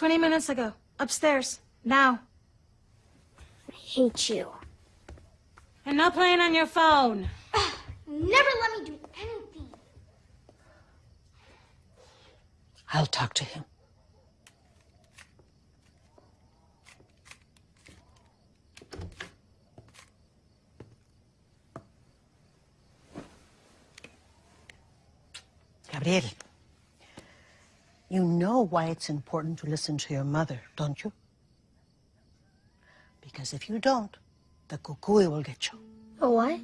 20 minutes ago. Upstairs. Now. I hate you. And not playing on your phone. Never let me do anything. I'll talk to him. Gabriel, you know why it's important to listen to your mother, don't you? Because if you don't, the cucuy will get you. Oh, what?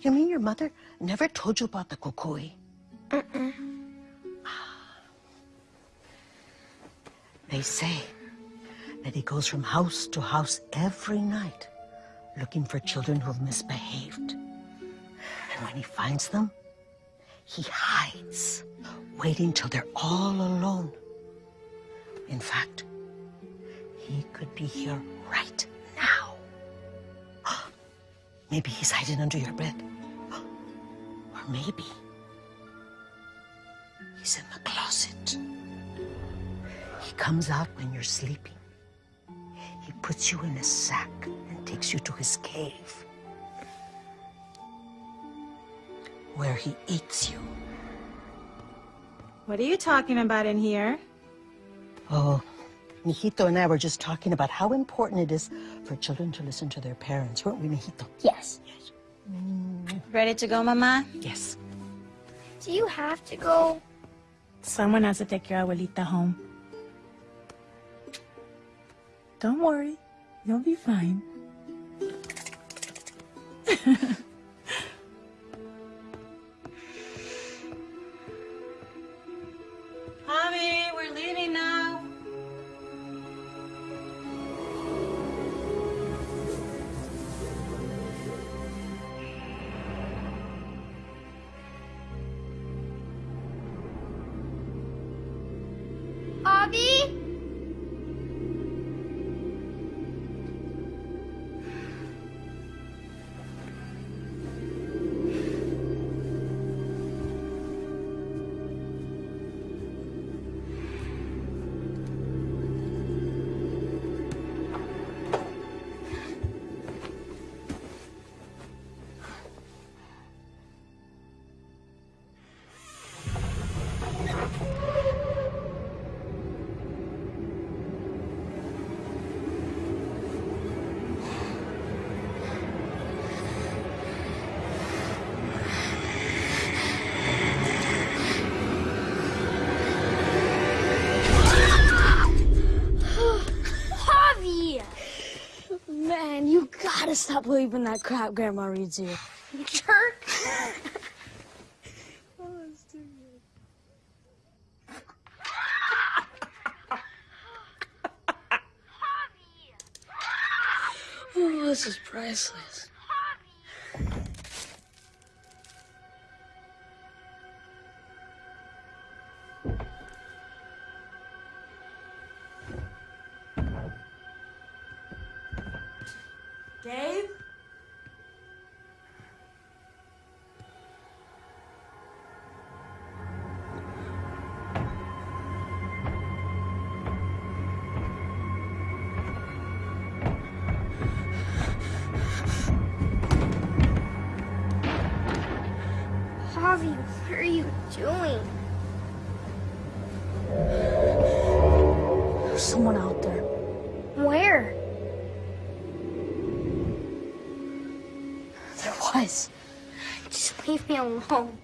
You mean your mother never told you about the cucuy? Uh-uh. They say that he goes from house to house every night looking for children who've misbehaved. And when he finds them, he hides, waiting till they're all alone. In fact, he could be here right now. Maybe he's hiding under your bed. Or maybe he's in the closet. He comes out when you're sleeping. He puts you in a sack and takes you to his cave. Where he eats you. What are you talking about in here? Oh, Mijito and I were just talking about how important it is for children to listen to their parents, weren't we, Mijito? Yes. Yes. Mm. Ready to go, Mama? Yes. Do you have to go? Someone has to take your abuelita home. Don't worry. You'll be fine. now. Abby? Stop believing that crap Grandma reads you. Jerk! Oh, this is priceless. Just leave me alone.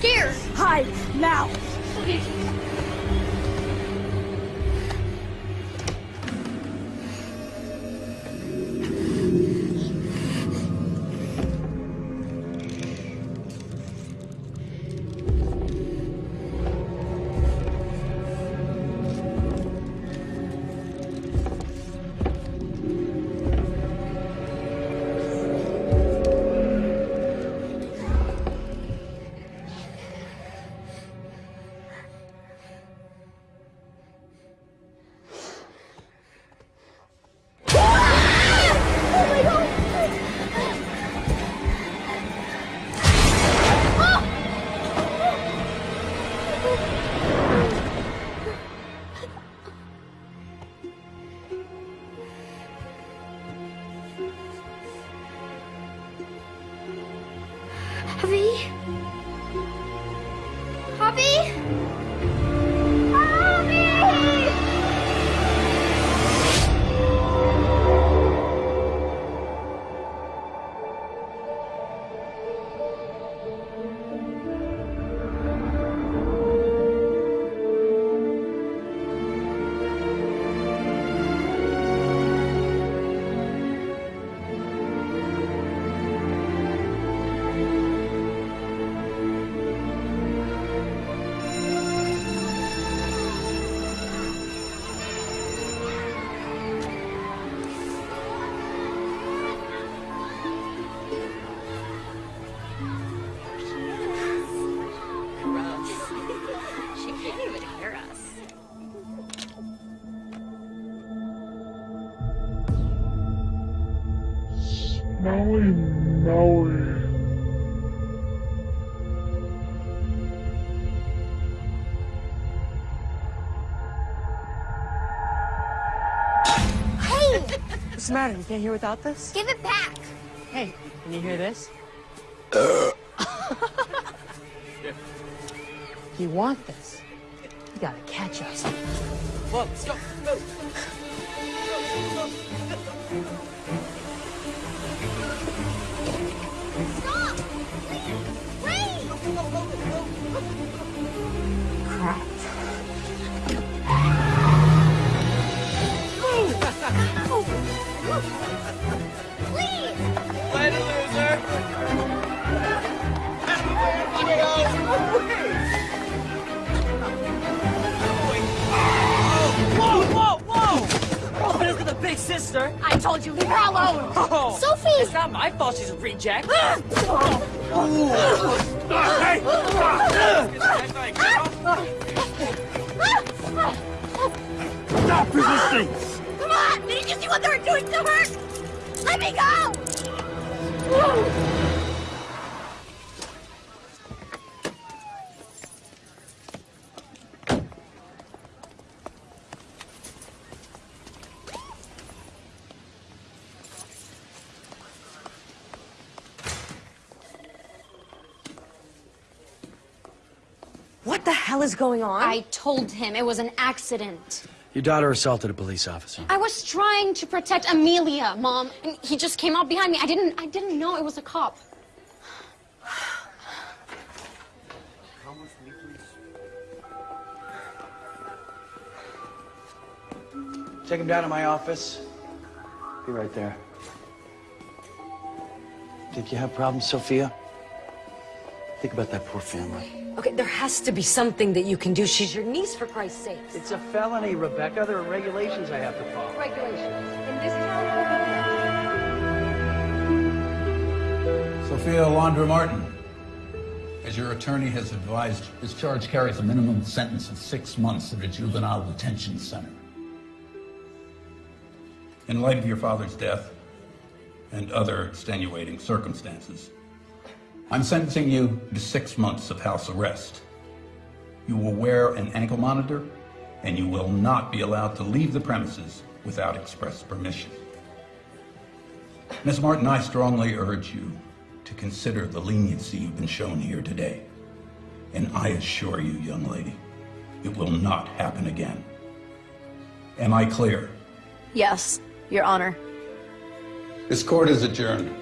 scared. Hide, now. Okay. The matter? You can't hear without this? Give it back! Hey, can you hear this? you want this? You gotta catch us. Whoa, let's go. Go. Stop! Wait! Crap. Told you, leave her alone! Oh, Sophie! It's not my fault she's a reject. Ah! Stop resisting! Come on! Didn't you see what they were doing to her? Let me go! What the hell is going on? I told him it was an accident. Your daughter assaulted a police officer. I was trying to protect Amelia, Mom, and he just came out behind me. I didn't I didn't know it was a cop. Take him down to my office. Be right there. Think you have problems, Sophia? Think about that poor family. Okay, there has to be something that you can do. She's your niece, for Christ's sake. It's a felony, Rebecca. There are regulations I have to follow. Regulations. In this town, Sophia Alondra Martin, as your attorney has advised, this charge carries a minimum sentence of six months at a juvenile detention center. In light of your father's death and other extenuating circumstances, I'm sentencing you to six months of house arrest. You will wear an ankle monitor, and you will not be allowed to leave the premises without express permission. Ms. Martin, I strongly urge you to consider the leniency you've been shown here today. And I assure you, young lady, it will not happen again. Am I clear? Yes, Your Honor. This court is adjourned.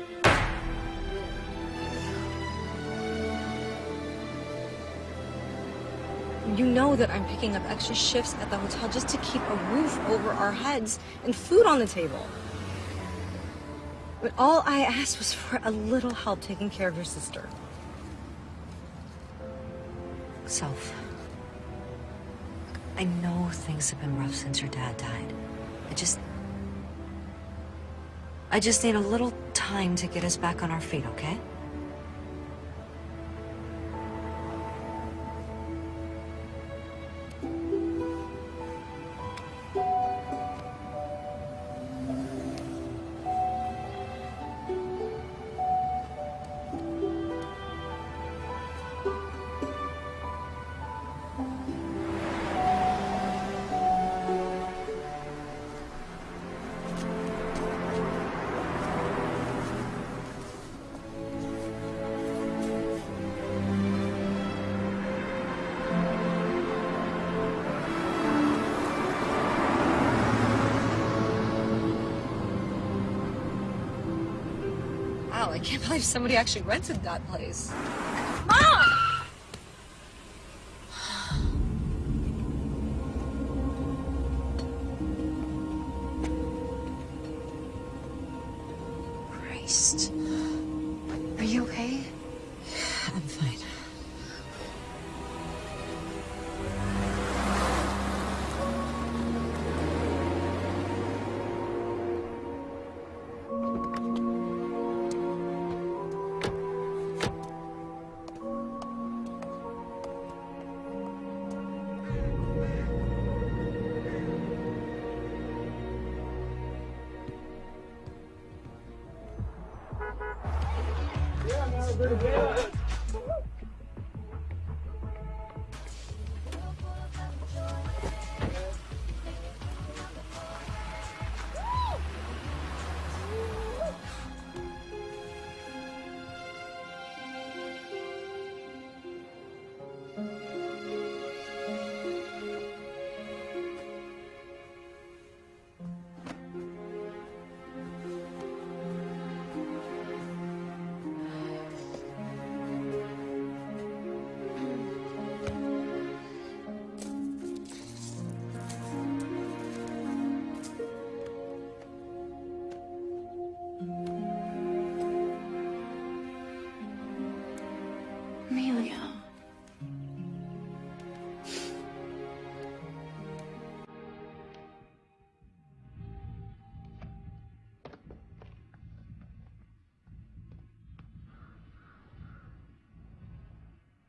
You know that I'm picking up extra shifts at the hotel just to keep a roof over our heads and food on the table. But all I asked was for a little help taking care of your sister. Self. I know things have been rough since your dad died. I just... I just need a little time to get us back on our feet, okay? Somebody actually rented that place.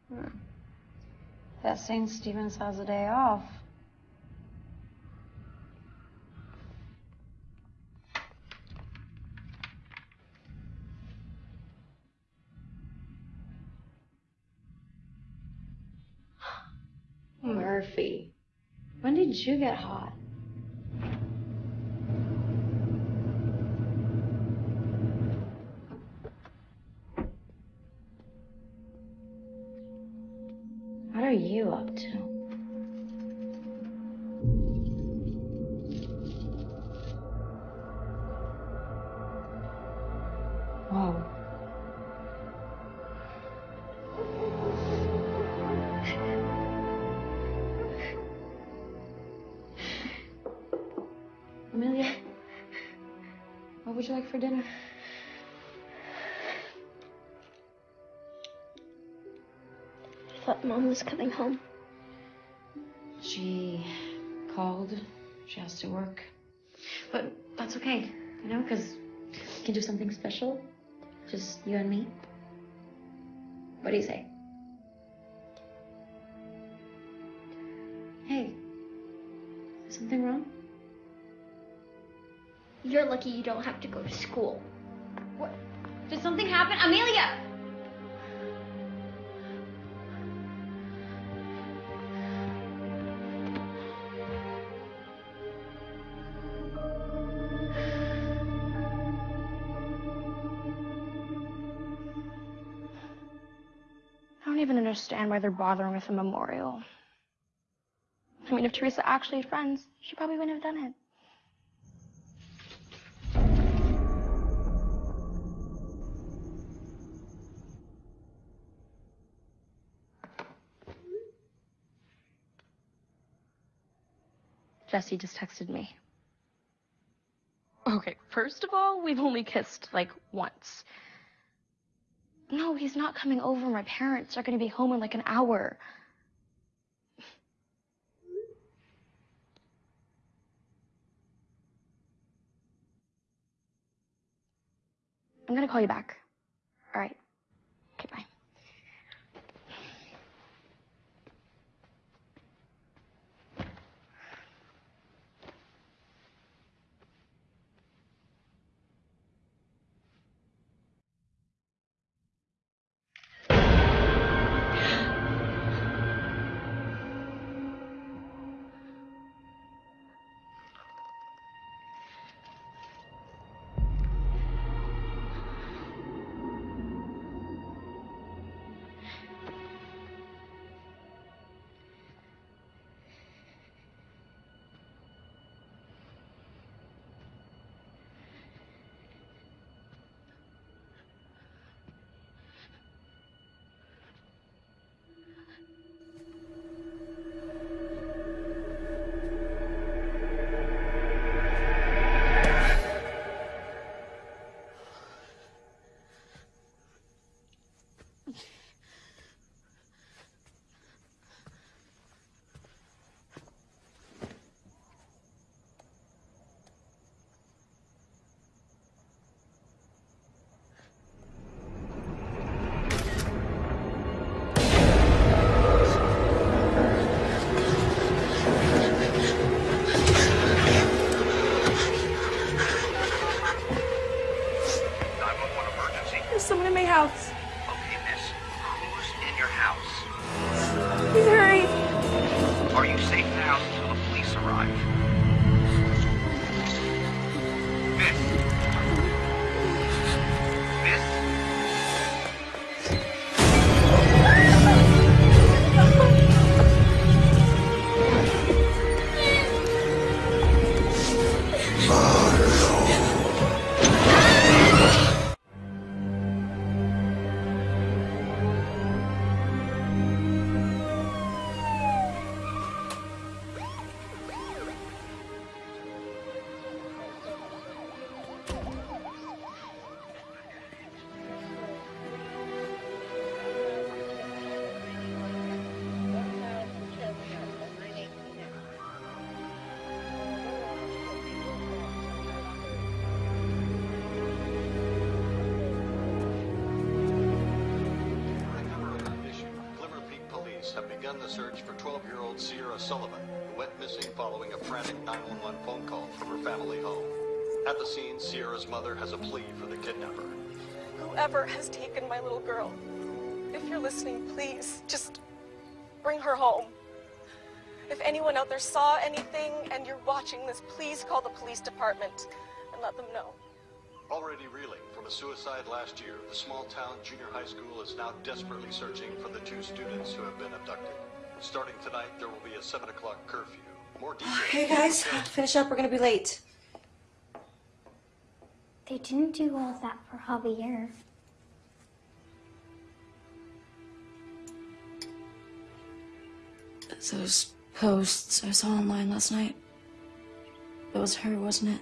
Hmm. That St. Stephen's has a day off. Murphy. When did you get hot? Mom was coming home. She called. She has to work. But that's okay, you know, because we can do something special. Just you and me. What do you say? Hey, is something wrong? You're lucky you don't have to go to school. What? Did something happen? Amelia! Why they're bothering with a memorial. I mean, if Teresa actually had friends, she probably wouldn't have done it. Jesse just texted me. Okay, first of all, we've only kissed like once. No, he's not coming over. My parents are gonna be home in like an hour. I'm gonna call you back. All right. Okay, bye. Begun the search for 12-year-old Sierra Sullivan, who went missing following a frantic 911 phone call from her family home. At the scene, Sierra's mother has a plea for the kidnapper. Whoever has taken my little girl, if you're listening, please just bring her home. If anyone out there saw anything and you're watching this, please call the police department and let them know. Already reeling from a suicide last year, the small-town junior high school is now desperately searching for the two students who have been abducted. Starting tonight, there will be a 7 o'clock curfew. More details. Okay, guys, finish up. We're gonna be late. They didn't do all that for Javier. Those posts I saw online last night. It was her, wasn't it?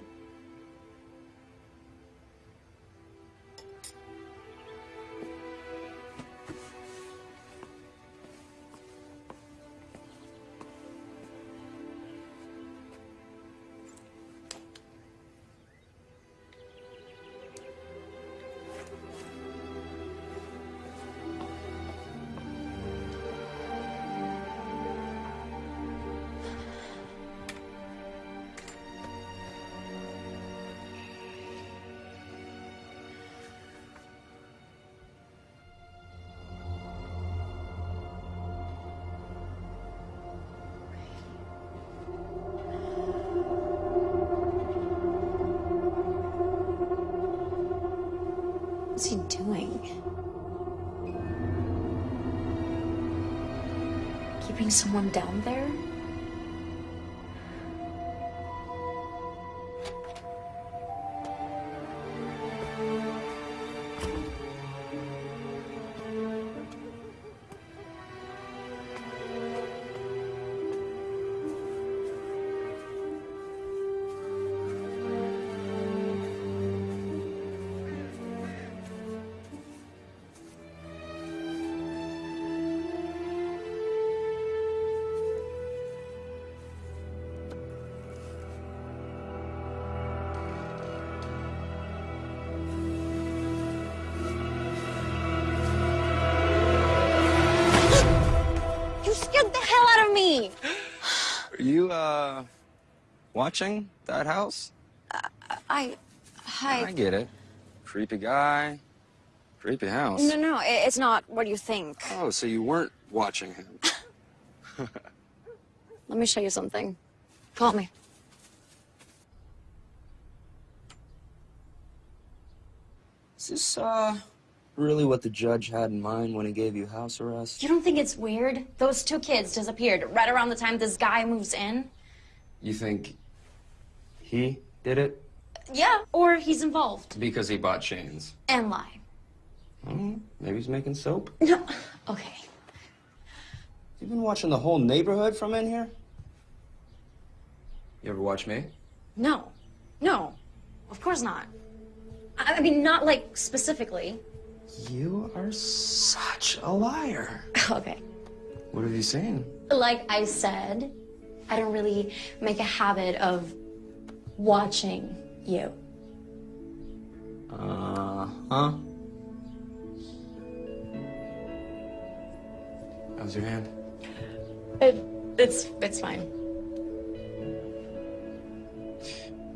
Someone down there? Watching that house? I. Hi. I get it. Creepy guy, creepy house. No, no, it's not what you think. Oh, so you weren't watching him. Let me show you something. Call me. Is this, uh, really what the judge had in mind when he gave you house arrest? You don't think it's weird? Those two kids disappeared right around the time this guy moves in? You think he did it? Yeah, or he's involved. Because he bought chains. And lie. Hmm, maybe he's making soap. No. Okay. You've been watching the whole neighborhood from in here? You ever watch me? No. No. Of course not. I I mean, not like specifically. You are such a liar. Okay. What have you seen? Like I said, I don't really make a habit of watching you. Uh huh. How's your hand? It, it's it's fine.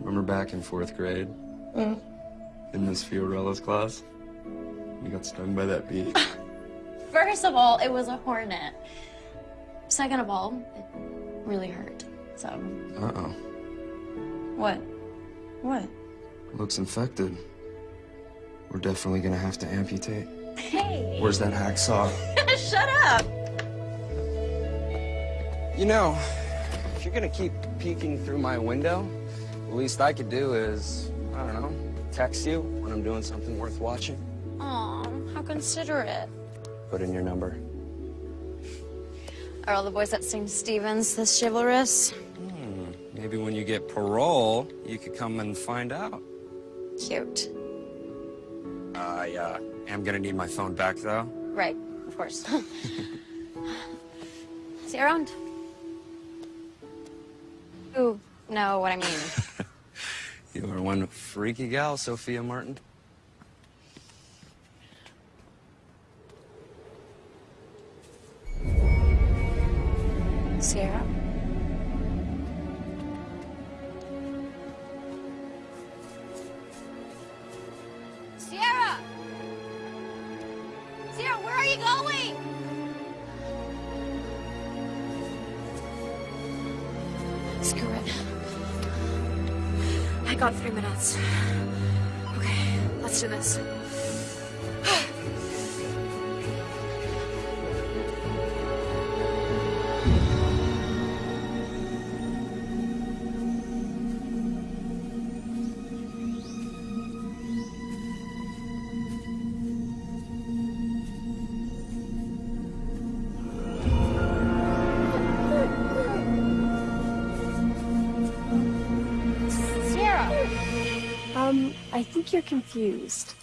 Remember back in fourth grade Mm. in Miss Fiorella's class? You got stung by that bee. First of all, it was a hornet. Second of all, it really hurt. So Uh oh. What? What? Looks infected. We're definitely gonna have to amputate. Hey! Where's that hacksaw? Shut up! You know, if you're gonna keep peeking through my window, the least I could do is, I don't know, text you when I'm doing something worth watching. Aw, how considerate. Put in your number. Are all the boys at St. Stephen's this chivalrous? Maybe when you get parole, you could come and find out. Cute. I uh, am gonna need my phone back, though. Right, of course. See you around. You know what I mean. You are one freaky gal, Sophia Martin. Sierra! Sierra, where are you going? Screw it. I got three minutes. Okay, let's do this. you're confused.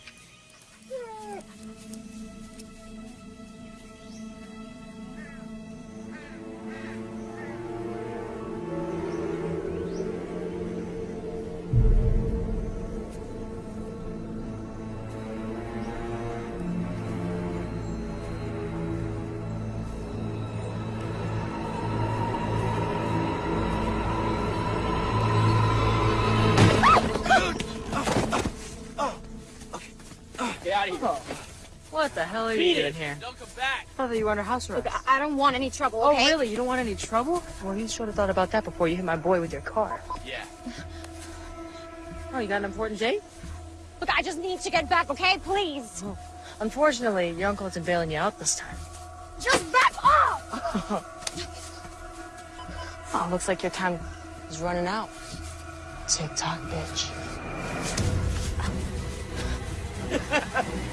Hell are you doing here? Don't come back. I thought you were under house arrest. Look, I I don't want any trouble, Oh, really? You don't want any trouble? Well, you should have thought about that before you hit my boy with your car. Yeah. Oh, you got an important date? Look, I just need to get back, okay? Please. Oh, unfortunately, your uncle isn't bailing you out this time. Just back off! oh, looks like your time is running out. Tick tock, bitch.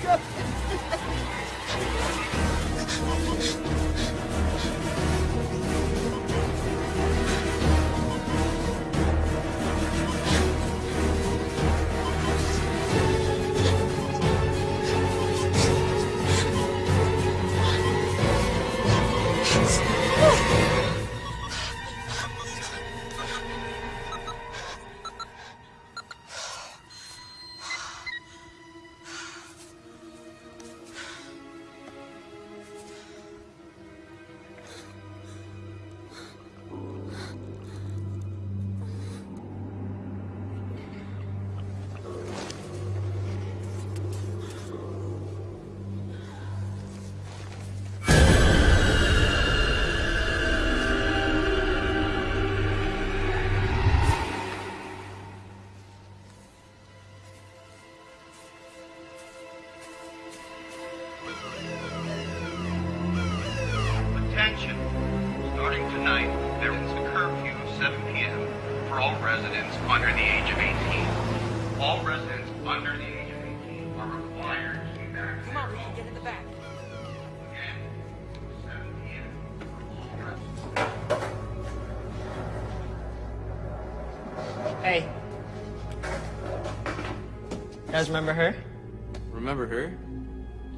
Hey. You guys remember her? Remember her?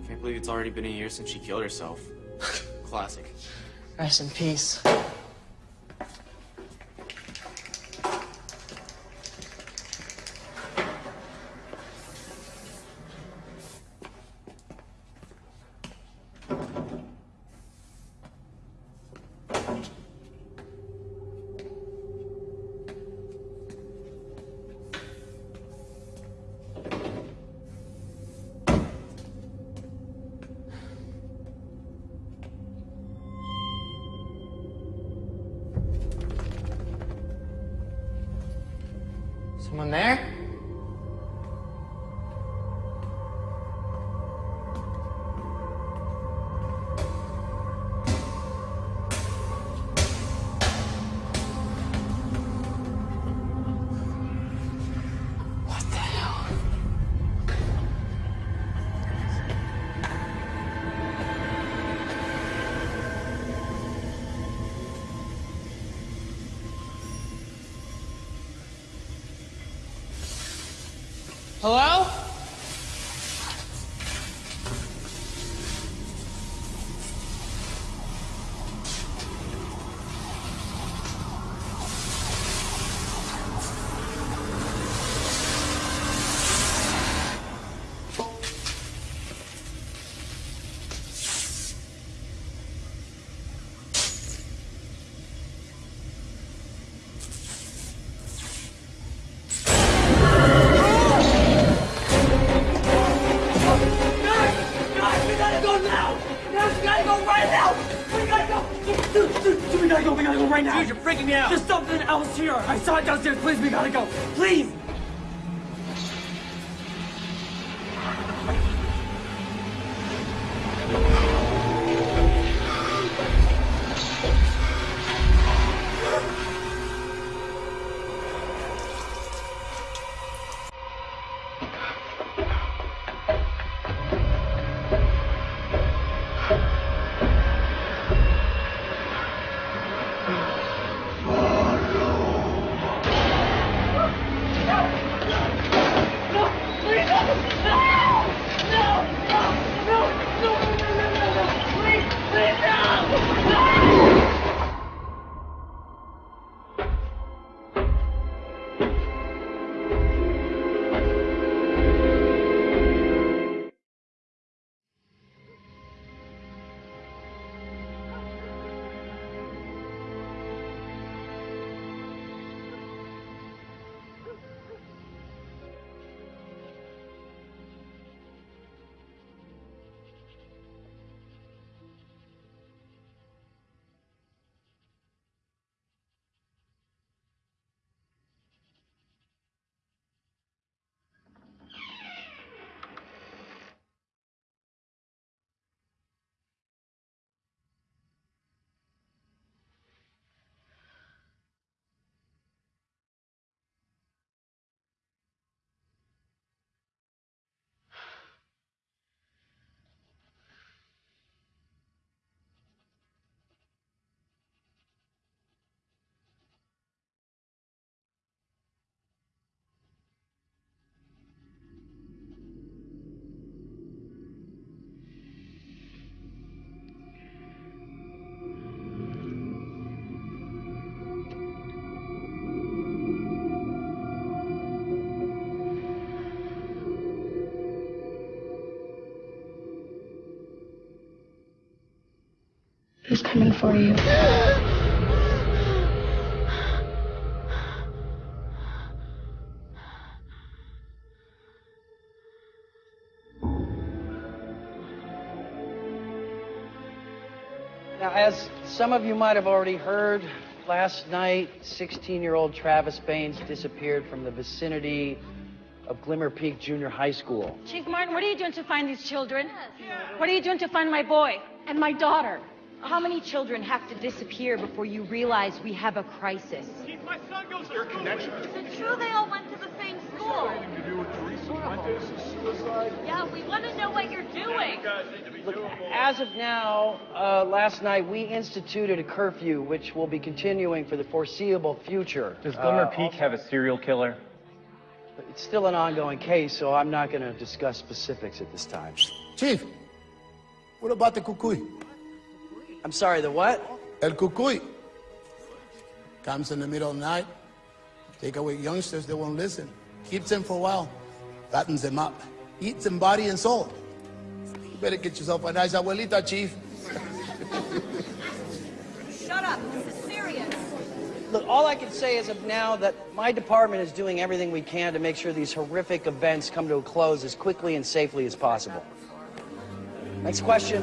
Can't believe it's already been a year since she killed herself. Classic. Rest in peace. Freaking me out! There's something else here! I saw it downstairs, please, we gotta go! Who's coming for you? Now, as some of you might have already heard, last night, 16 year old Travis Baines disappeared from the vicinity of Glimmer Peak Junior High School. Chief Martin, what are you doing to find these children? What are you doing to find my boy? And my daughter. How many children have to disappear before you realize we have a crisis? My son goes to your connection. Is it true they all went to the same school? to do with Teresa Fuentes' suicide. Yeah, we want to know what you're doing. Look, as of now, uh, last night we instituted a curfew, which will be continuing for the foreseeable future. Does Glimmer Uh, Peak have a serial killer? It's still an ongoing case, so I'm not going to discuss specifics at this time. Chief, what about the cucuy? I'm sorry, the what? El cucuy. Comes in the middle of the night, take away youngsters that won't listen, keeps them for a while, fattens them up, eats them body and soul. You better get yourself a nice abuelita, Chief. Shut up. This is serious. Look, all I can say is of now that my department is doing everything we can to make sure these horrific events come to a close as quickly and safely as possible. Next question.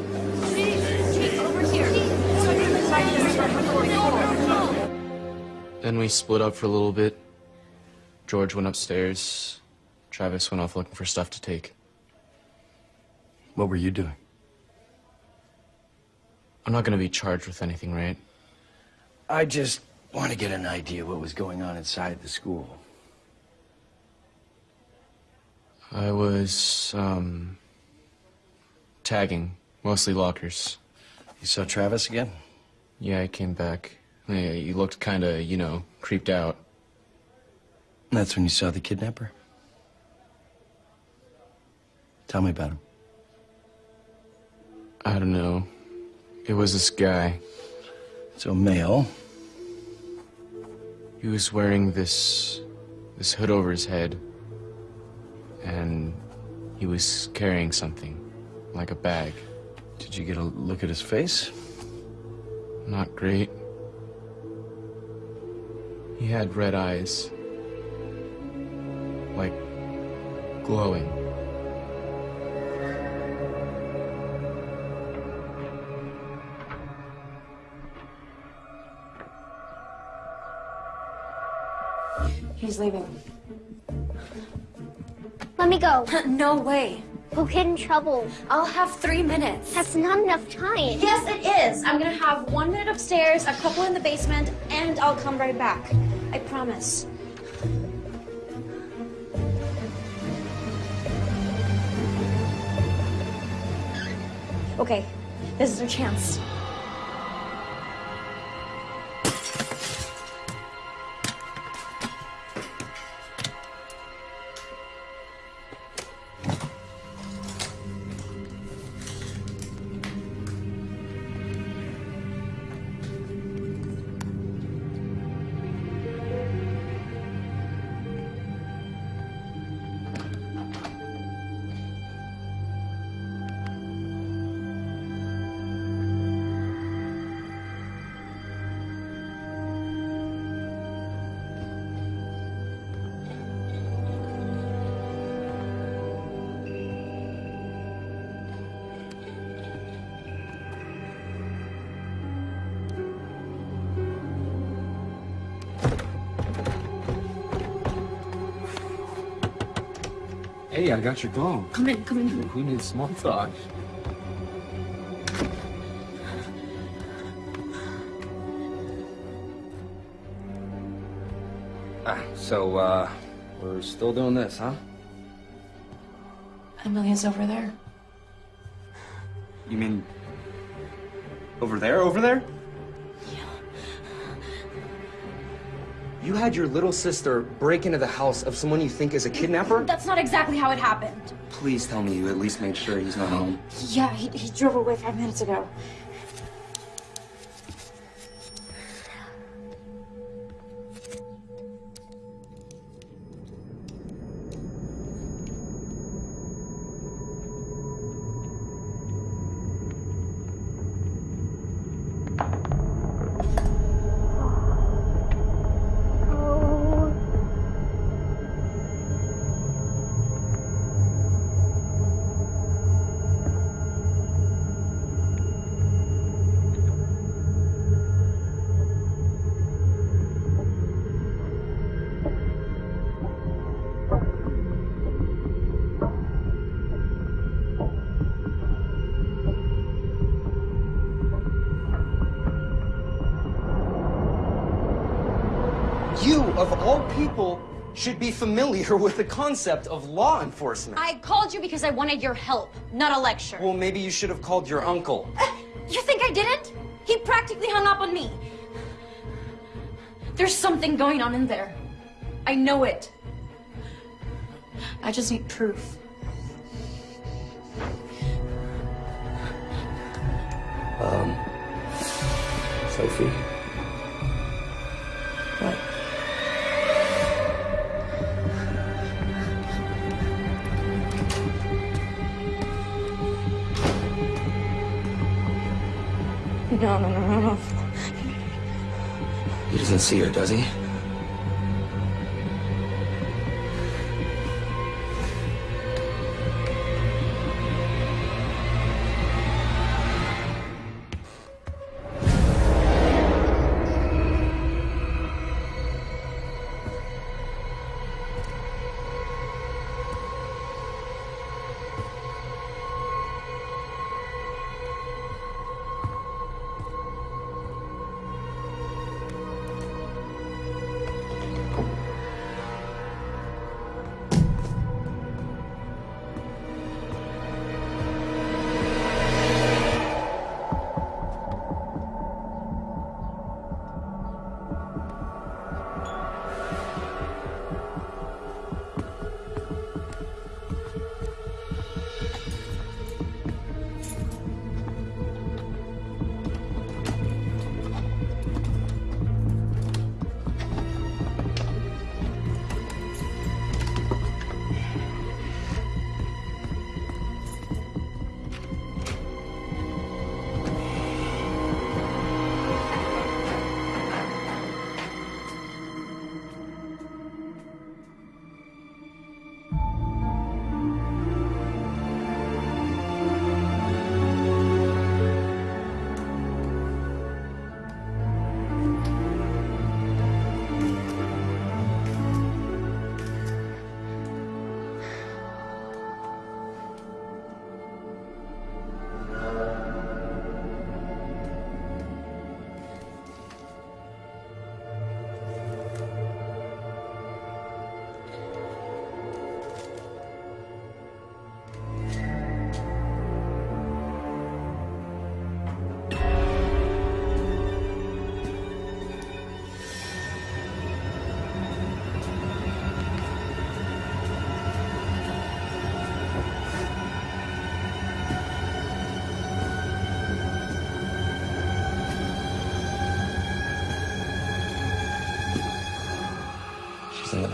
Then we split up for a little bit. George went upstairs. Travis went off looking for stuff to take. What were you doing? I'm not gonna be charged with anything, right? I just want to get an idea what was going on inside the school. I was, um, tagging, mostly lockers. You saw Travis again? Yeah, I came back. Yeah, he looked kinda, you know, creeped out. That's when you saw the kidnapper? Tell me about him. I don't know. It was this guy. So male. He was wearing this this hood over his head. And he was carrying something. Like a bag. Did you get a look at his face? Not great. He had red eyes. Like glowing. He's leaving. Let me go. no way. We'll get in trouble. I'll have three minutes. That's not enough time. Yes, it is. I'm gonna have one minute upstairs, a couple in the basement, and I'll come right back. I promise. Okay, this is our chance. I got your phone. Come in, come in. Who needs small talk? Ah, so, uh, we're still doing this, huh? Amelia's over there. You mean over there, over there? You had your little sister break into the house of someone you think is a kidnapper? That's not exactly how it happened. Please tell me you at least made sure he's not home. Yeah, he, he drove away five minutes ago. Should be familiar with the concept of law enforcement. I called you because I wanted your help, not a lecture. Well, maybe you should have called your uncle. Uh, you think I didn't? He practically hung up on me. There's something going on in there. I know it. I just need proof. See her, does he?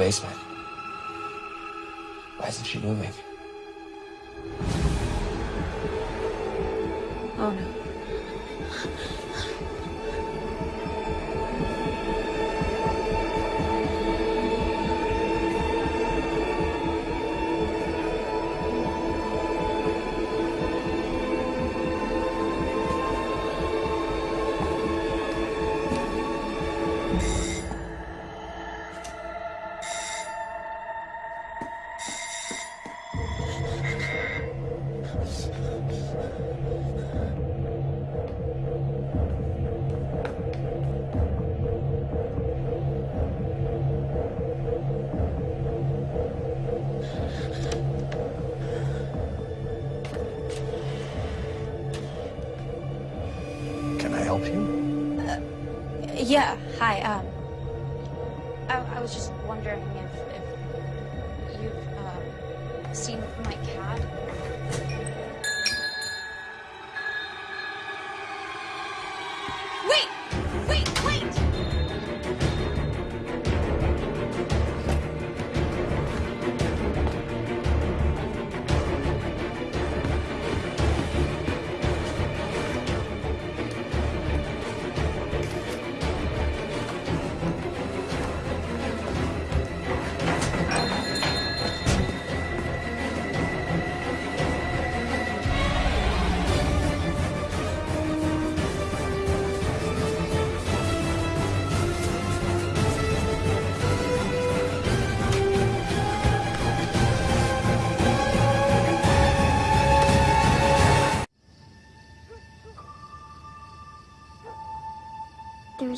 Basement. Why isn't she moving? Yeah, hi. Um,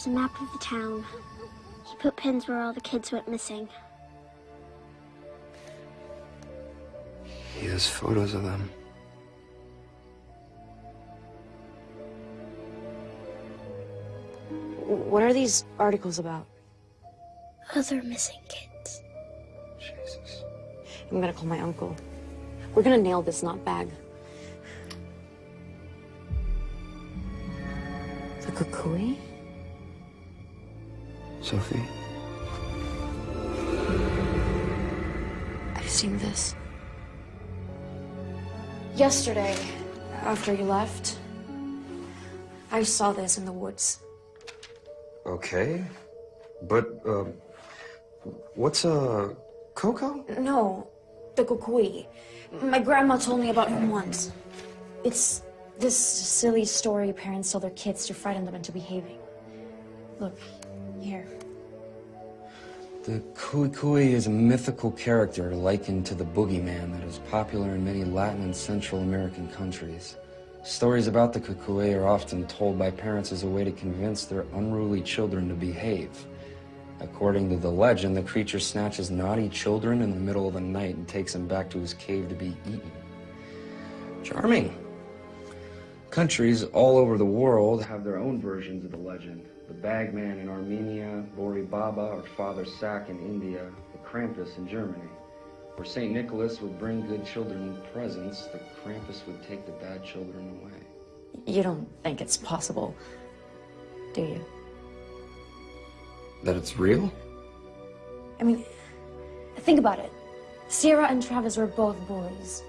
There's a map of the town. He put pins where all the kids went missing. He has photos of them. What are these articles about? Other missing kids. Jesus. I'm gonna call my uncle. We're gonna nail this not bag. The cucuy? Sophie? I've seen this. Yesterday, after you left, I saw this in the woods. Okay. But, uh, what's a Coco? No, the cucuy. My grandma told me about him once. It's this silly story parents tell their kids to frighten them into behaving. Look, here. The Cucuy is a mythical character likened to the boogeyman that is popular in many Latin and Central American countries. Stories about the Cucuy are often told by parents as a way to convince their unruly children to behave. According to the legend, the creature snatches naughty children in the middle of the night and takes them back to his cave to be eaten. Charming. Countries all over the world have their own versions of the legend. The Bagman in Armenia, Bori Baba or Father Sack in India, the Krampus in Germany. Where St. Nicholas would bring good children presents, the Krampus would take the bad children away. You don't think it's possible, do you? That it's real? I mean, think about it. Sierra and Travis were both boys.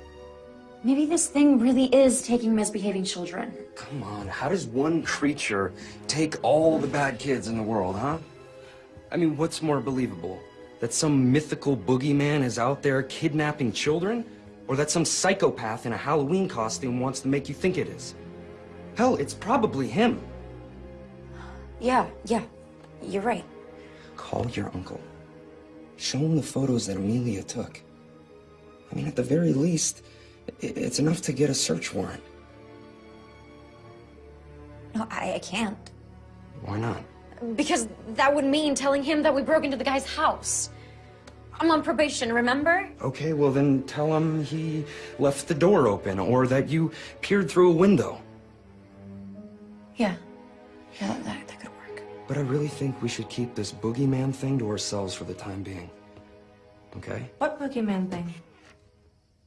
Maybe this thing really is taking misbehaving children. Come on, how does one creature take all the bad kids in the world, huh? I mean, what's more believable? That some mythical boogeyman is out there kidnapping children? Or that some psychopath in a Halloween costume wants to make you think it is? Hell, it's probably him. Yeah, yeah, you're right. Call your uncle. Show him the photos that Amelia took. I mean, at the very least, it's enough to get a search warrant. No, I, I can't. Why not? Because that would mean telling him that we broke into the guy's house. I'm on probation, remember? Okay, well then tell him he left the door open or that you peered through a window. Yeah. Yeah, that, that, that could work. But I really think we should keep this boogeyman thing to ourselves for the time being. Okay? What boogeyman thing?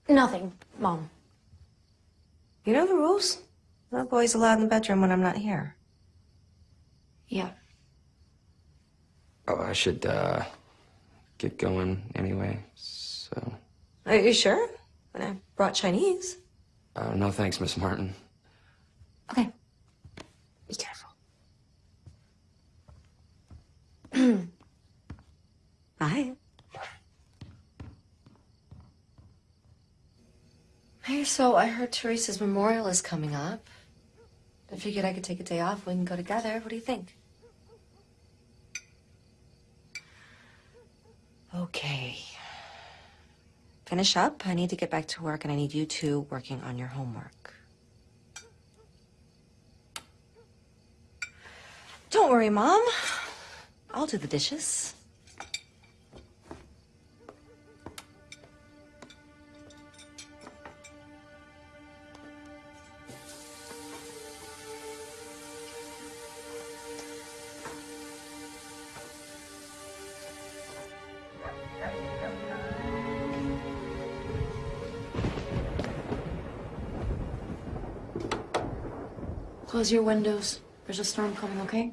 Nothing, Mom. You know the rules? No boys allowed in the bedroom when I'm not here. Yeah. Oh, I should, uh, get going anyway, so... Are you sure? When I brought Chinese. Uh, no thanks, Miss Martin. Okay. Be careful. Bye. Hey, so I heard Teresa's memorial is coming up. I figured I could take a day off. We can go together. What do you think? Okay. Finish up. I need to get back to work, and I need you two working on your homework. Don't worry, Mom. I'll do the dishes. Close your windows. There's a storm coming, okay?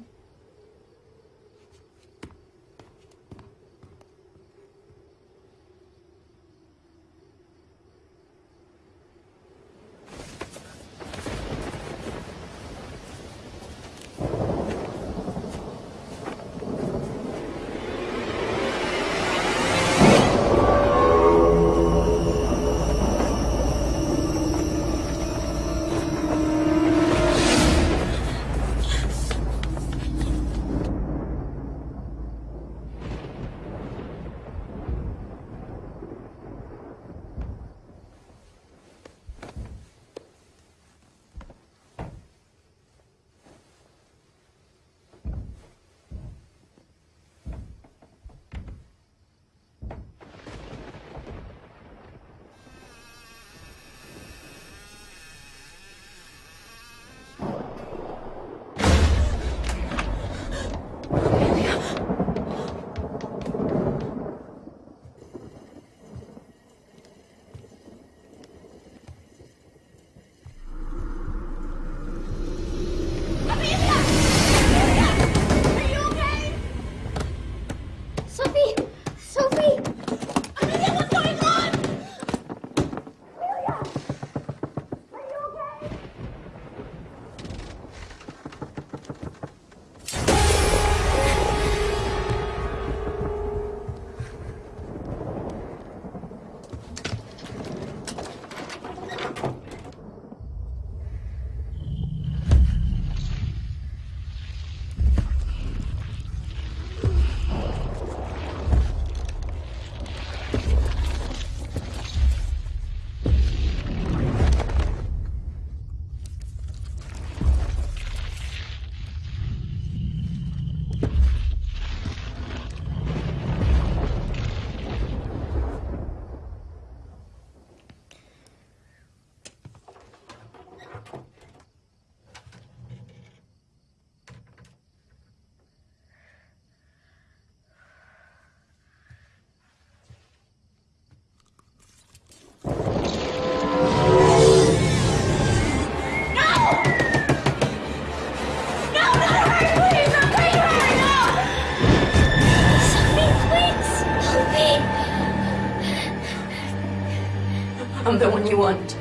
The one you want.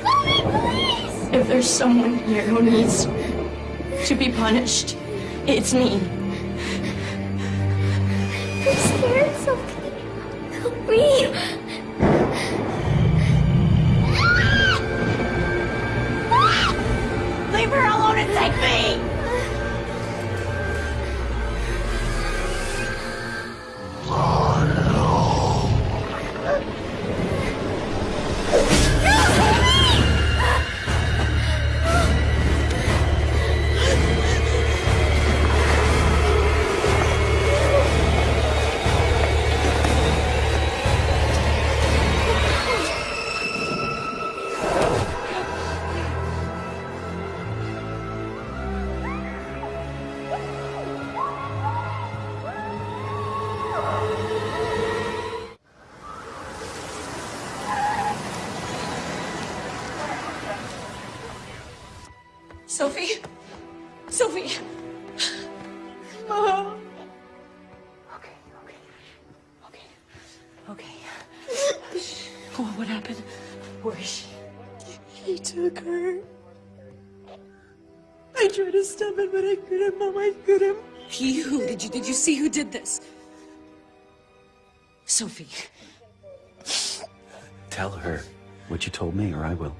Chloe, please! If there's someone here who needs to be punished, it's me. I'm scared, Sophie. Help me. You did you see who did this? Sophie. Tell her what you told me, or I will.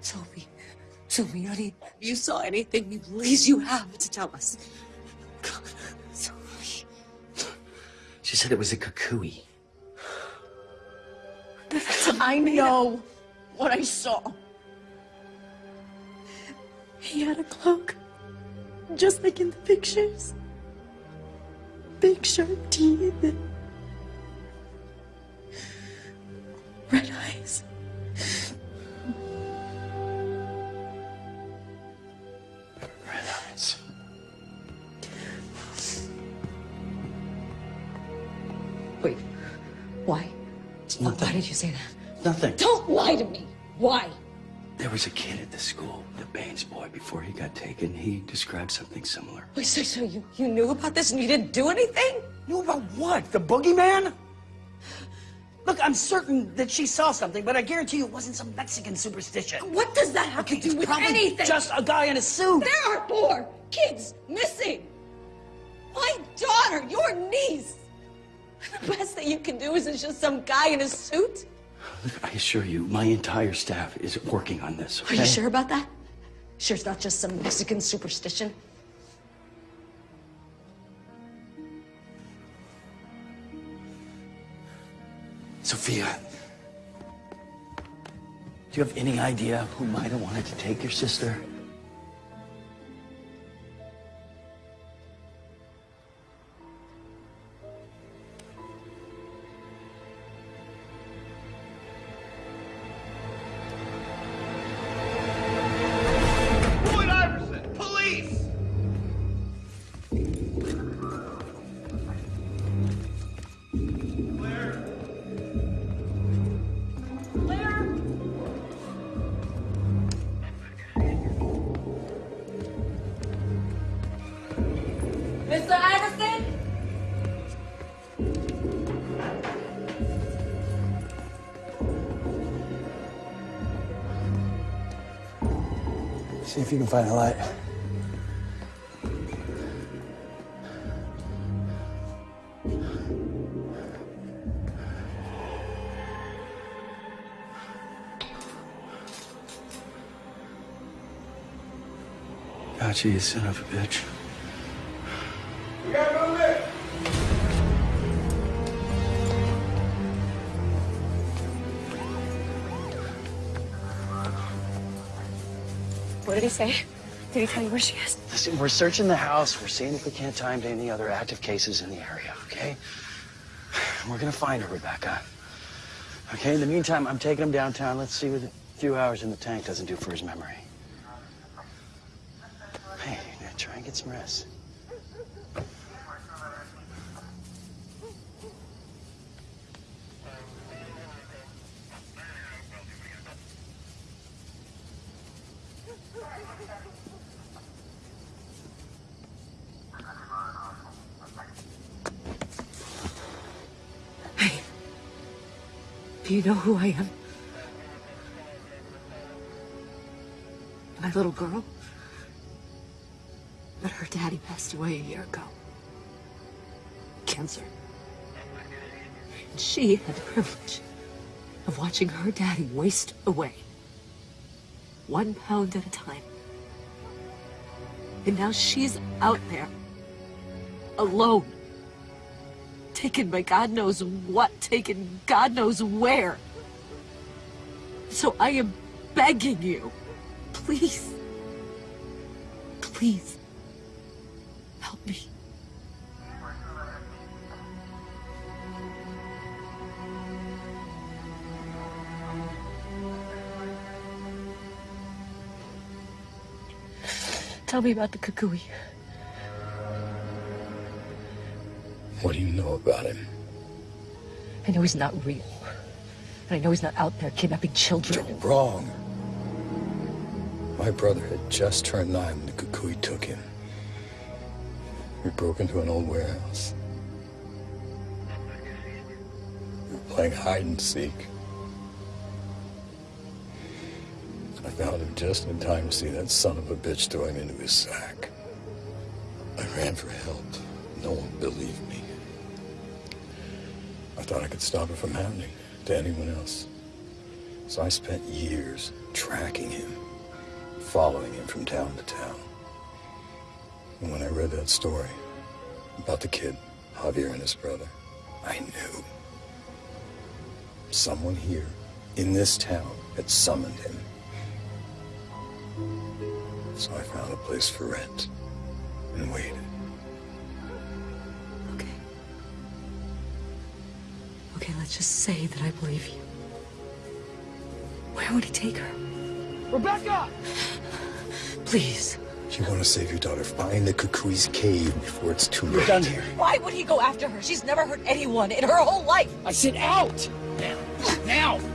Sophie. Sophie, honey, if you saw anything, please you have to tell us. Sophie. She said it was a cucuy. I know what I saw. He had a cloak, just like in the pictures. Big sharp teeth. and Red eyes. Red eyes. Wait. Why? Nothing. Why did you say that? Nothing. Don't lie to me. Why? There was a kid at the school, the Baines boy, before he got taken. He described something similar. Wait, so, so you, you knew about this and you didn't do anything? Knew about what? The boogeyman? Look, I'm certain that she saw something, but I guarantee you it wasn't some Mexican superstition. What does that have Okay, to do with anything? just a guy in a suit. There are four kids missing. My daughter, your niece. The best that you can do is it's just some guy in a suit. Look, I assure you, my entire staff is working on this. Are you sure about that? Sure it's not just some Mexican superstition? Sophia, do you have any idea who might have wanted to take your sister? You can find a light. Gotcha, you son of a bitch. Did he say? Did he tell you where she is? Listen, we're searching the house. We're seeing if we can't him to any other active cases in the area, okay? We're gonna find her, Rebecca. Okay, in the meantime, I'm taking him downtown. Let's see what a few hours in the tank doesn't do for his memory. Hey, try and get some rest. You know who I am? My little girl? But her daddy passed away a year ago. Cancer. And she had the privilege of watching her daddy waste away. One pound at a time. And now she's out there. Alone. Taken by God knows what, taken God knows where. So I am begging you, please, please, help me. Tell me about the Cucuy. What do you know about him? I know he's not real. And I know he's not out there kidnapping children. You're wrong. My brother had just turned nine when the Cucuy took him. We broke into an old warehouse. We were playing hide and seek. I found him just in time to see that son of a bitch throw him into his sack. I ran for help. No one believed me. I thought I could stop it from happening to anyone else. So I spent years tracking him, following him from town to town. And when I read that story about the kid, Javier and his brother, I knew. Someone here in this town had summoned him. So I found a place for rent and waited. Okay, let's just say that I believe you. Where would he take her? Rebecca! Please. You want to save your daughter, find the Cucuy's cave before it's too late. done here. Why would he go after her? She's never hurt anyone in her whole life. I said out! Now! Now!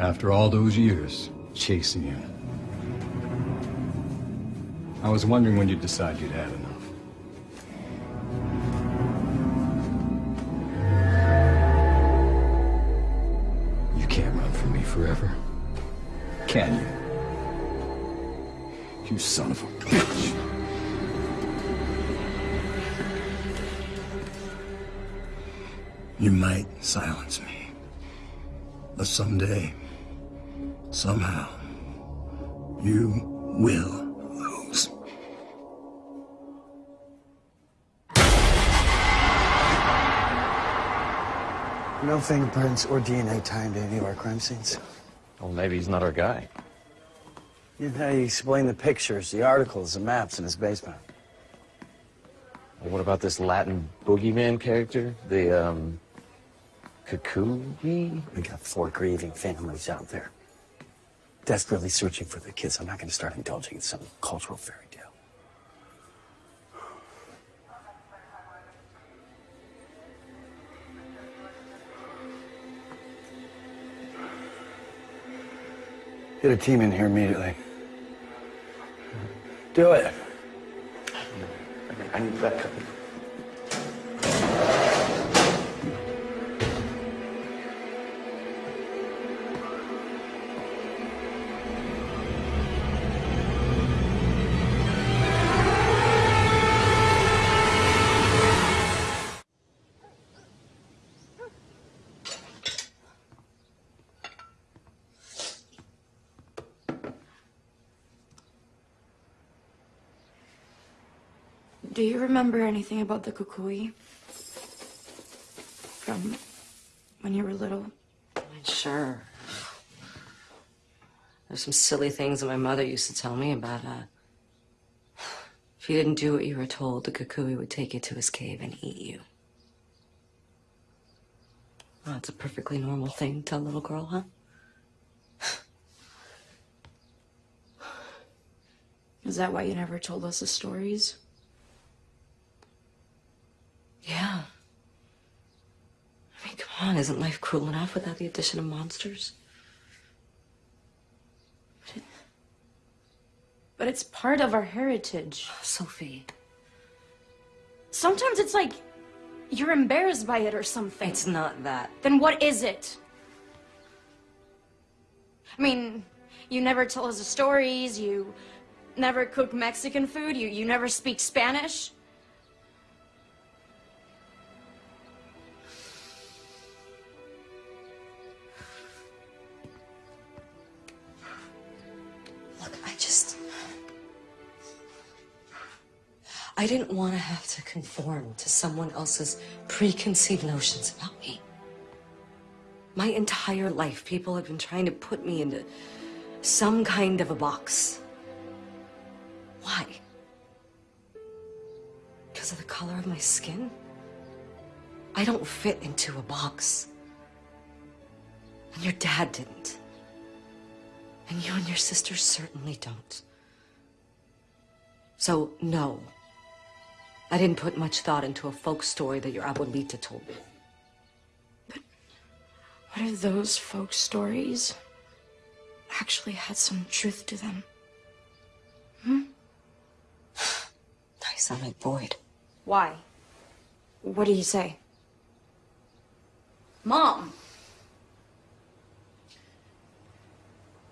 After all those years chasing you, I was wondering when you'd decide you'd had enough. You can't run from me forever, can you? You son of a bitch. You might silence me. But someday, somehow, you will lose. No fingerprints or DNA tied to any of our crime scenes. Well, maybe he's not our guy. You know how you explain the pictures, the articles, the maps in his basement. Well, what about this Latin boogeyman character? The, um, Cucuy? We got four grieving families out there. Desperately searching for the kids. I'm not going to start indulging in some cultural fairy tale. Get a team in here immediately. Do it. I need backup. Do remember anything about the cucuy? From when you were little? Sure. There's some silly things that my mother used to tell me about, uh, if you didn't do what you were told, the Cucuy would take you to his cave and eat you. Oh, it's a perfectly normal thing to tell a little girl, huh? Is that why you never told us the stories? Yeah. I mean, come on, isn't life cruel enough without the addition of monsters? But it's part of our heritage. Oh, Sophie. Sometimes it's like you're embarrassed by it or something. It's not that. Then what is it? I mean, you never tell us the stories, you never cook Mexican food, you, you never speak Spanish. I didn't want to have to conform to someone else's preconceived notions about me. My entire life, people have been trying to put me into some kind of a box. Why? Because of the color of my skin? I don't fit into a box. And your dad didn't. And you and your sister certainly don't. So, no. I didn't put much thought into a folk story that your abuelita told me. But what if those folk stories actually had some truth to them? Hmm? I sound like Boyd. Why? What did he say? Mom!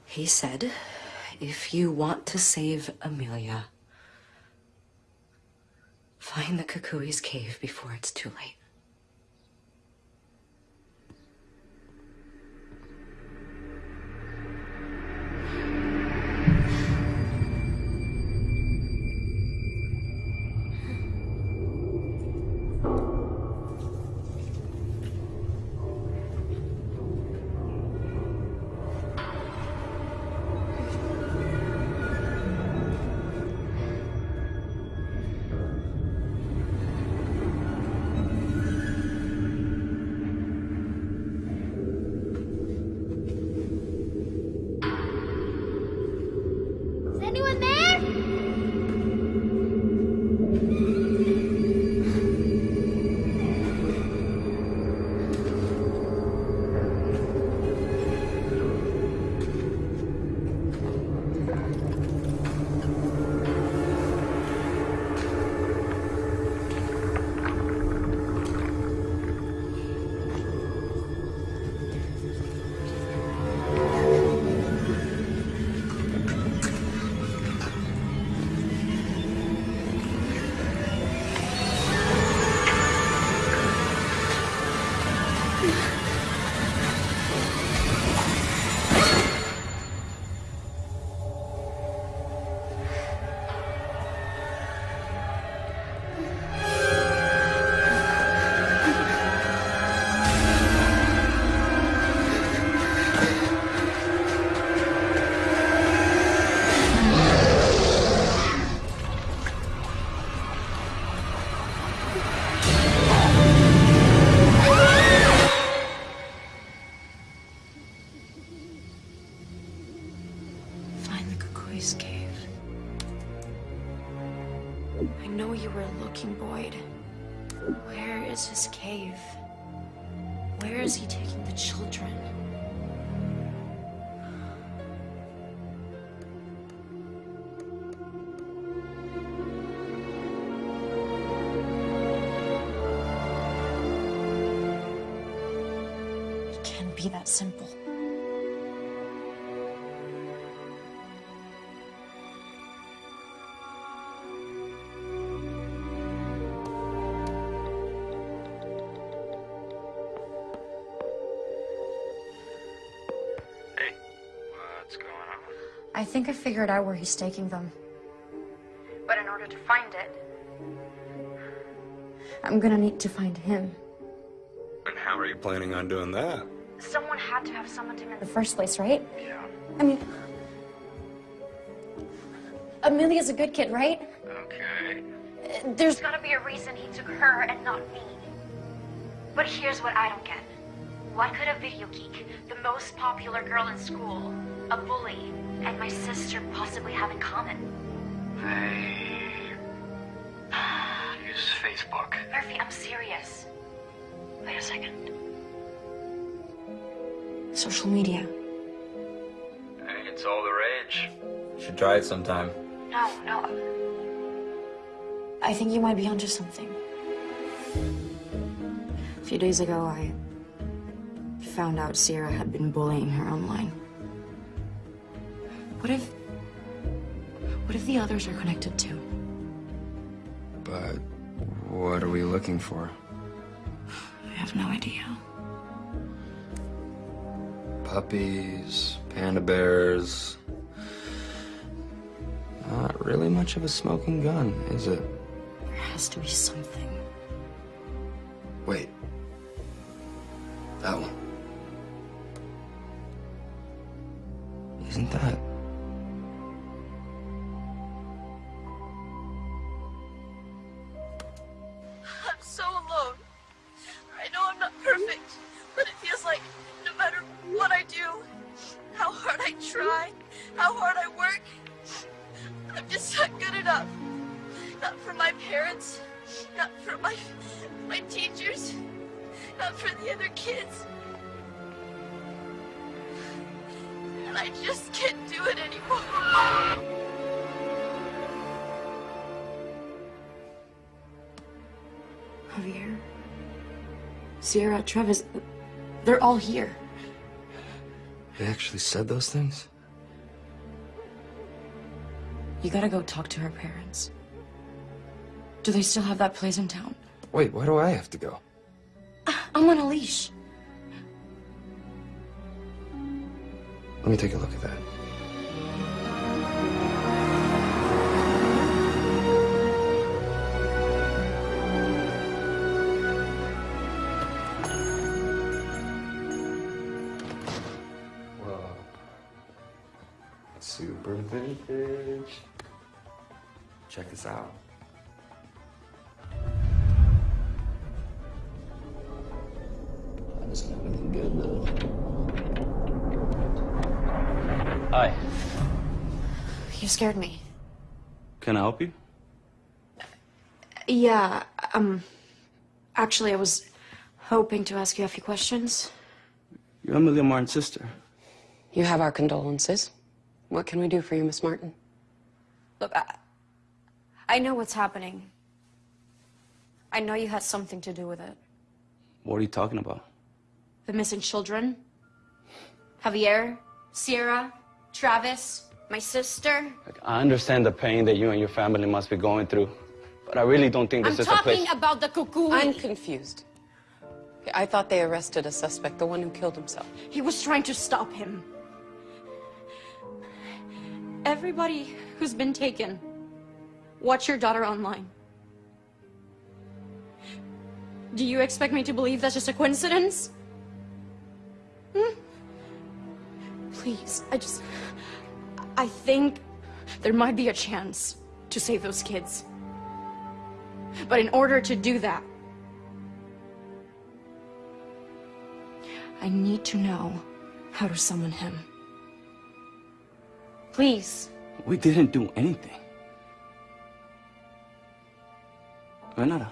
He said, if you want to save Amelia, find the Cucuy's cave before it's too late. I think I figured out where he's taking them. But in order to find it, I'm gonna need to find him. And how are you planning on doing that? Someone had to have summoned him in the first place, right? Yeah. I mean, Amelia's a good kid, right? Okay. There's gotta be a reason he took her and not me. But here's what I don't get. What could a video geek, the most popular girl in school, a bully, and my sister possibly have in common? They use Facebook. Murphy, I'm serious. Wait a second. Social media. Hey, it's all the rage. You should try it sometime. No, no. I think you might be onto something. A few days ago, I found out Sierra had been bullying her online. What if... What if the others are connected too? But what are we looking for? I have no idea. Puppies, panda bears. Not really much of a smoking gun, is it? There has to be something. Wait. Travis, they're all here. They actually said those things? You gotta go talk to her parents. Do they still have that place in town? Wait, why do I have to go? Ah, I'm on a leash. Let me take a look at that. Check this out. That's not looking good though. Hi. You scared me. Can I help you? Yeah, um, actually, I was hoping to ask you a few questions. You're Amelia Martin's sister. You have our condolences. What can we do for you, Miss Martin? Look, I, I know what's happening. I know you had something to do with it. What are you talking about? The missing children. Javier, Sierra, Travis, my sister. I understand the pain that you and your family must be going through, but I really don't think this I'm is a place. talking about the cucuy. I'm confused. I thought they arrested a suspect, the one who killed himself. He was trying to stop him. Everybody who's been taken, watch your daughter online. Do you expect me to believe that's just a coincidence? Hmm? Please, I just. I think there might be a chance to save those kids. But in order to do that, I need to know how to summon him. Please. We didn't do anything. Renata,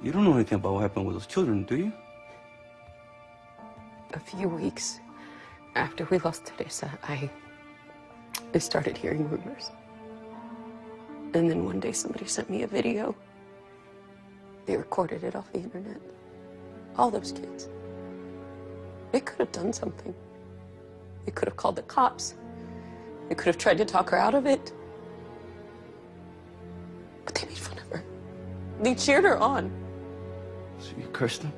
you don't know anything about what happened with those children, do you? A few weeks after we lost Teresa, I, I started hearing rumors. And then one day somebody sent me a video. They recorded it off the internet. All those kids. They could have done something. They could have called the cops. They could have tried to talk her out of it. But they made fun of her. They cheered her on. So you cursed them?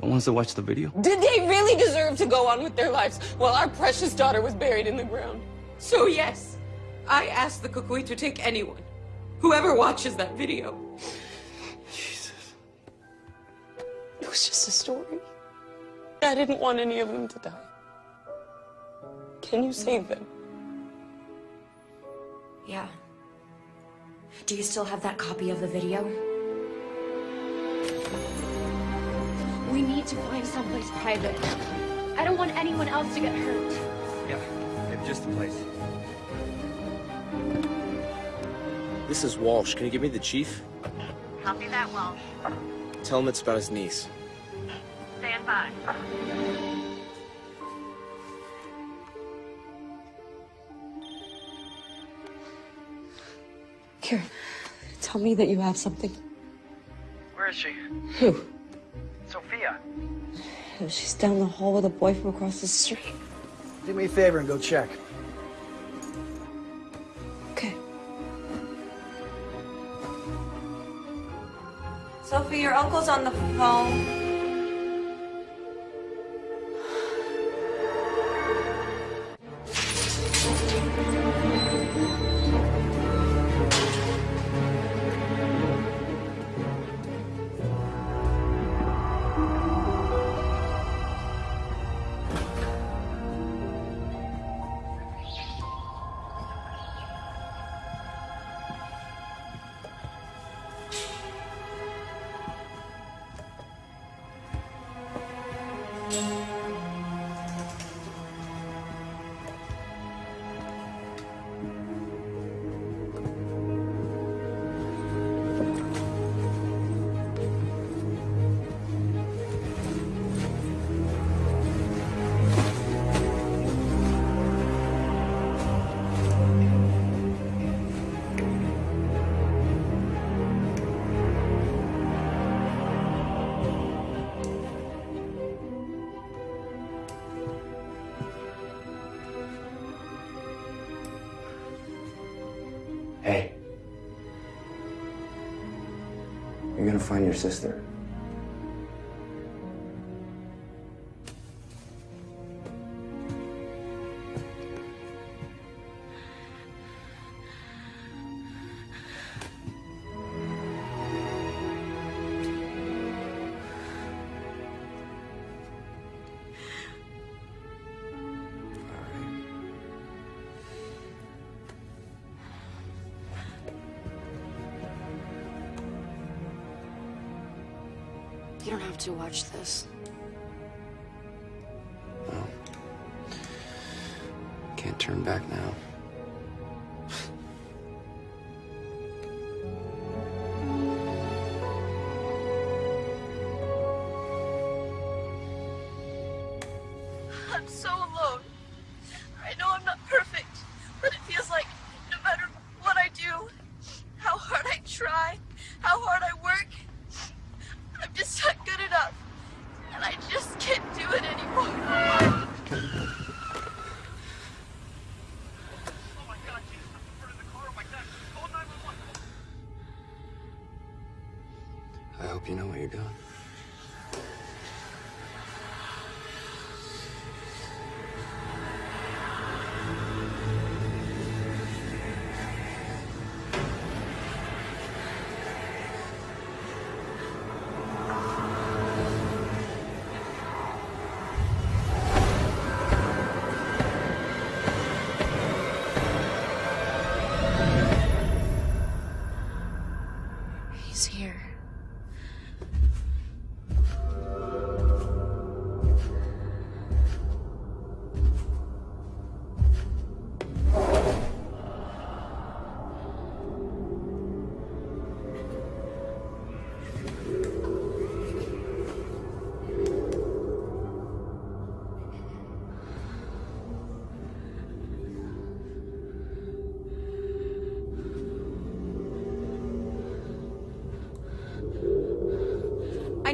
The ones that watched the video? Did they really deserve to go on with their lives while our precious daughter was buried in the ground? So yes, I asked the Cucuy to take anyone, whoever watches that video. Jesus. It was just a story. I didn't want any of them to die. Can you save them? Yeah. Do you still have that copy of the video? We need to find someplace private. I don't want anyone else to get hurt. Yeah, maybe just the place. This is Walsh. Can you give me the chief? Copy that, Walsh. Tell him it's about his niece. Stand by. Karen, tell me that you have something. Where is she? Who? Sophia. Oh, she's down the hall with a boy from across the street. Do me a favor and go check. Okay. Sophie, your uncle's on the phone. Sister. Don't have to watch this.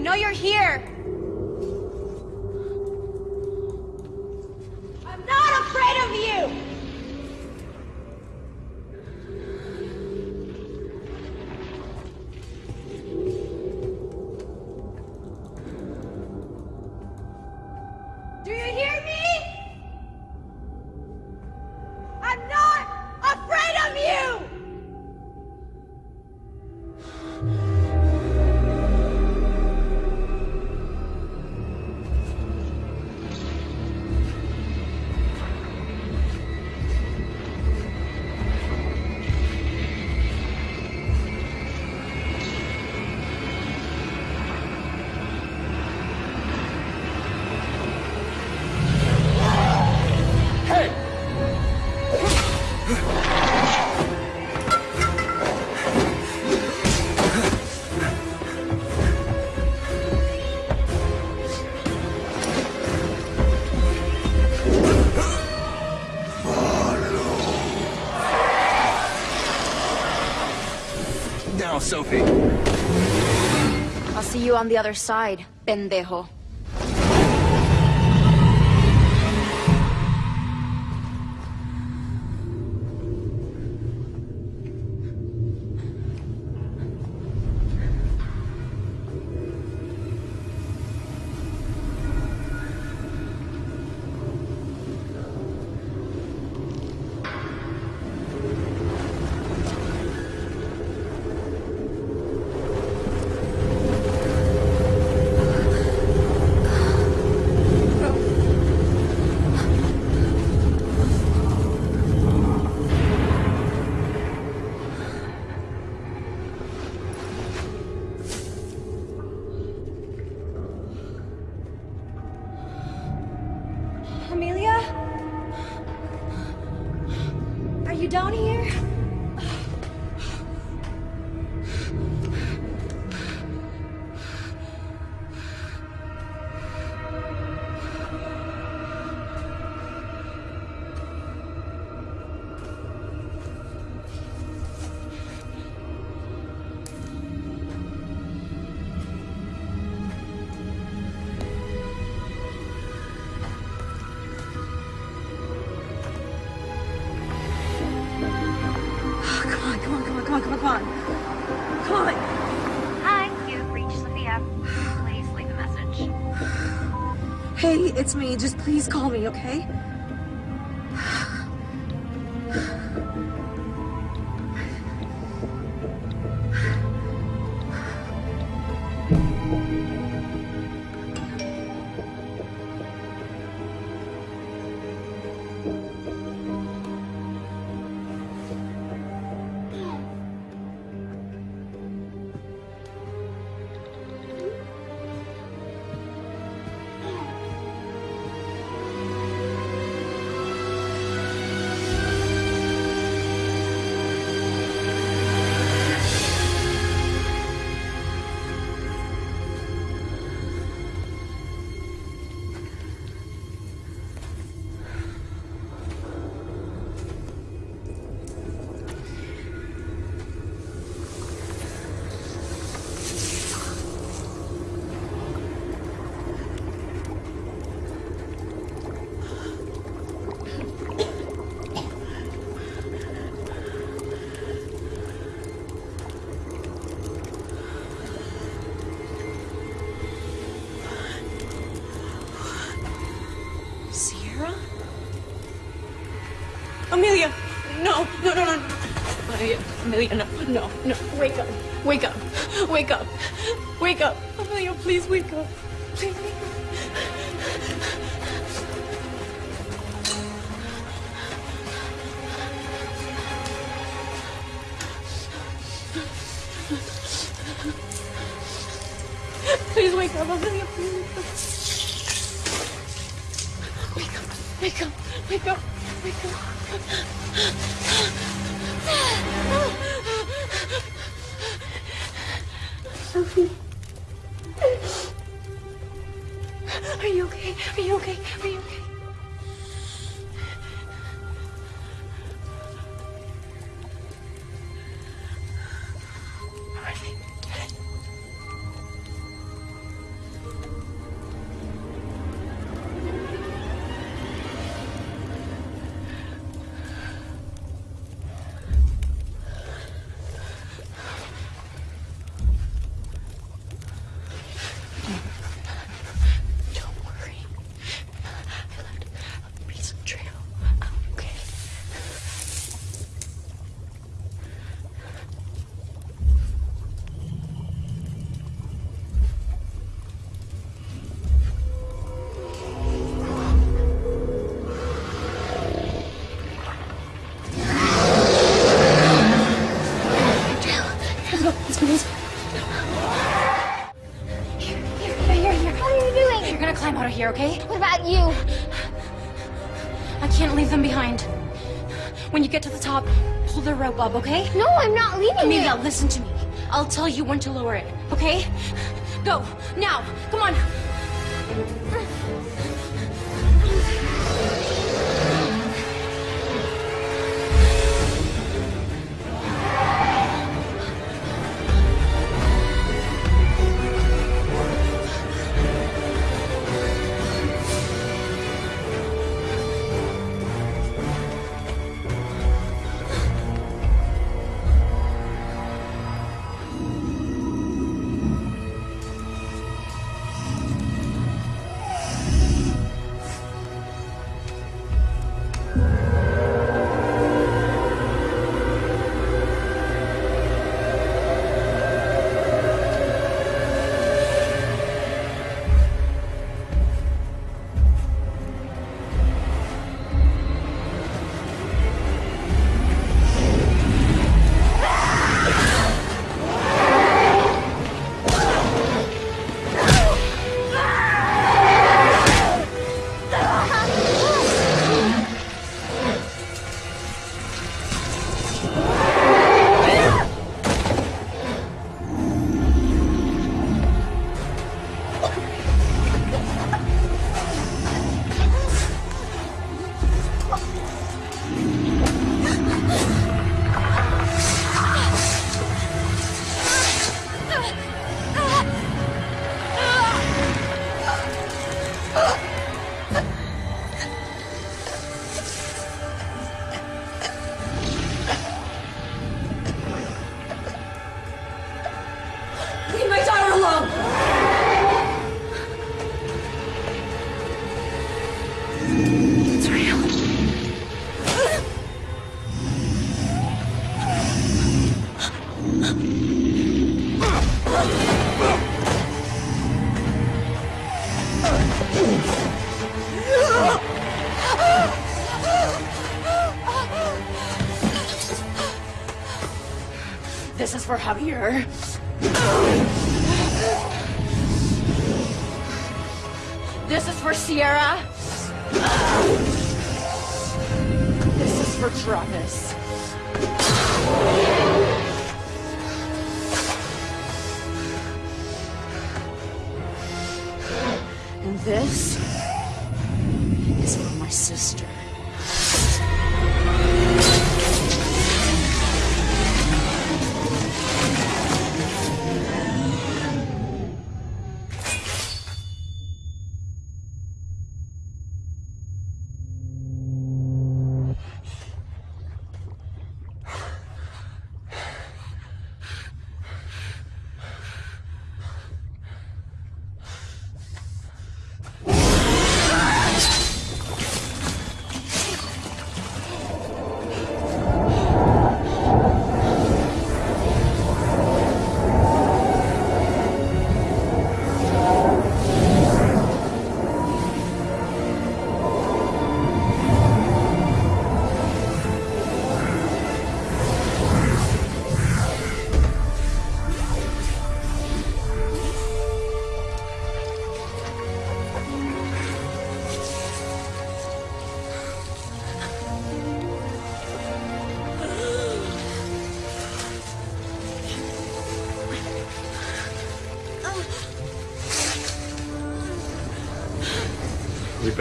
Know you're here. Sophie. I'll see you on the other side, pendejo. It's me. Just please call me, okay? Amelia, no, no, no. Wake up. Wake up. Wake up. Wake up. Amelia, please wake up. Please wake up. Please wake up, Amelia, please wake up. Wake up. Wake up. Wake up. Wake up. Sophie. Are you okay? Are you okay? Are you okay? Pull the rope up, okay? No, I'm not leaving Amelia, listen to me. I'll tell you when to lower it, okay? Go, now, come on. For Javier.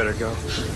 Better go.